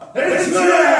It's